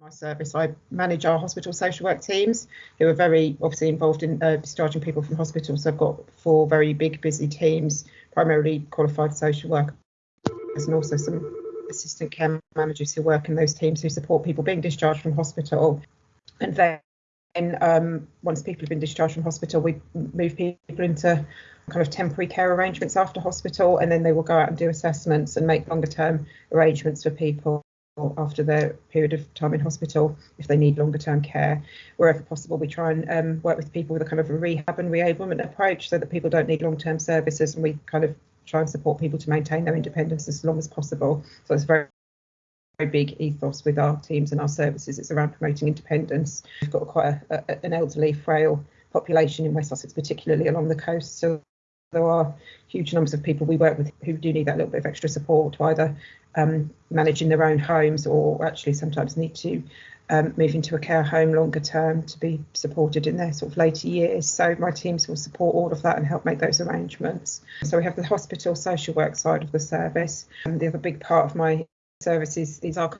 my service, I manage our hospital social work teams who are very obviously involved in uh, discharging people from hospital. So I've got four very big, busy teams, primarily qualified social workers and also some assistant care managers who work in those teams who support people being discharged from hospital. And then um, once people have been discharged from hospital, we move people into kind of temporary care arrangements after hospital, and then they will go out and do assessments and make longer term arrangements for people after their period of time in hospital if they need longer term care. Wherever possible, we try and um, work with people with a kind of a rehab and reablement approach so that people don't need long term services and we kind of try and support people to maintain their independence as long as possible. So it's very very big ethos with our teams and our services. It's around promoting independence. We've got quite a, a, an elderly, frail population in West Sussex, particularly along the coast. So there are huge numbers of people we work with who do need that little bit of extra support to either um, manage in their own homes or actually sometimes need to um, move into a care home longer term to be supported in their sort of later years. So my teams will support all of that and help make those arrangements. So we have the hospital social work side of the service. And the other big part of my service is, is our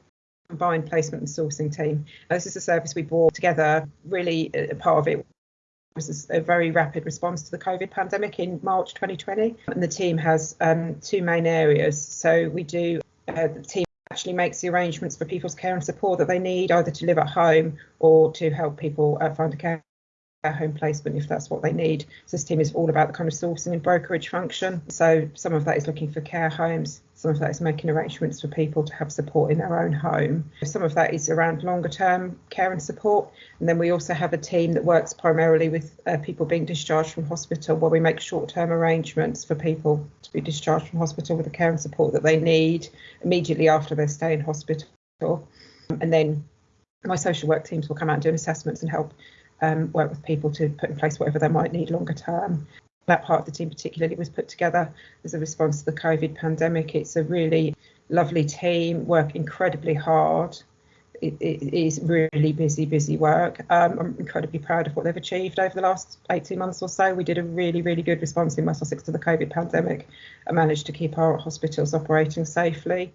combined placement and sourcing team. Now, this is a service we brought together. Really, a part of it was a very rapid response to the COVID pandemic in March 2020. And the team has um, two main areas. So we do uh, the team actually makes the arrangements for people's care and support that they need, either to live at home or to help people uh, find a care home placement if that's what they need. So this team is all about the kind of sourcing and brokerage function. So some of that is looking for care homes, some of that is making arrangements for people to have support in their own home. Some of that is around longer term care and support. And then we also have a team that works primarily with uh, people being discharged from hospital, where we make short term arrangements for people to be discharged from hospital with the care and support that they need immediately after their stay in hospital. And then my social work teams will come out and do assessments and help um, work with people to put in place whatever they might need longer term. That part of the team, particularly, was put together as a response to the COVID pandemic. It's a really lovely team, work incredibly hard. it, it is really busy, busy work. Um, I'm incredibly proud of what they've achieved over the last 18 months or so. We did a really, really good response in West Sussex to the COVID pandemic and managed to keep our hospitals operating safely.